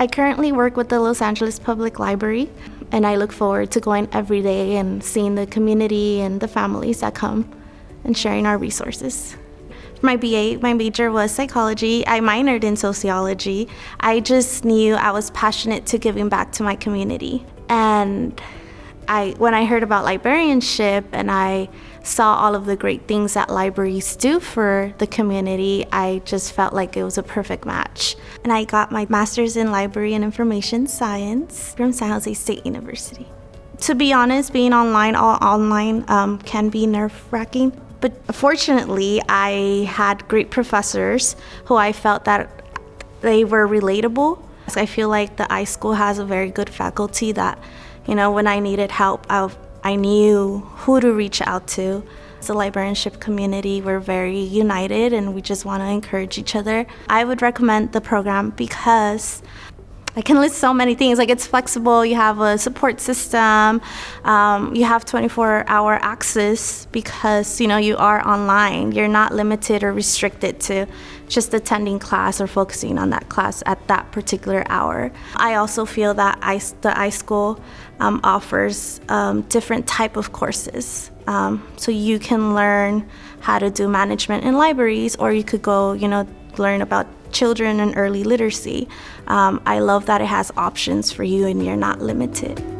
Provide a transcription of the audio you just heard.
I currently work with the Los Angeles Public Library and I look forward to going every day and seeing the community and the families that come and sharing our resources. My BA, my major was psychology. I minored in sociology. I just knew I was passionate to giving back to my community. And I, when I heard about librarianship and I saw all of the great things that libraries do for the community, I just felt like it was a perfect match. And I got my master's in library and information science from San Jose State University. To be honest, being online, all online um, can be nerve-wracking but fortunately, I had great professors who I felt that they were relatable. I feel like the iSchool has a very good faculty that, you know, when I needed help, I, I knew who to reach out to. The librarianship community, we're very united and we just want to encourage each other. I would recommend the program because I can list so many things. Like it's flexible, you have a support system, um, you have 24 hour access because you know you are online. You're not limited or restricted to just attending class or focusing on that class at that particular hour. I also feel that I, the iSchool um, offers um, different type of courses. Um, so you can learn how to do management in libraries or you could go, you know, learn about children and early literacy. Um, I love that it has options for you and you're not limited.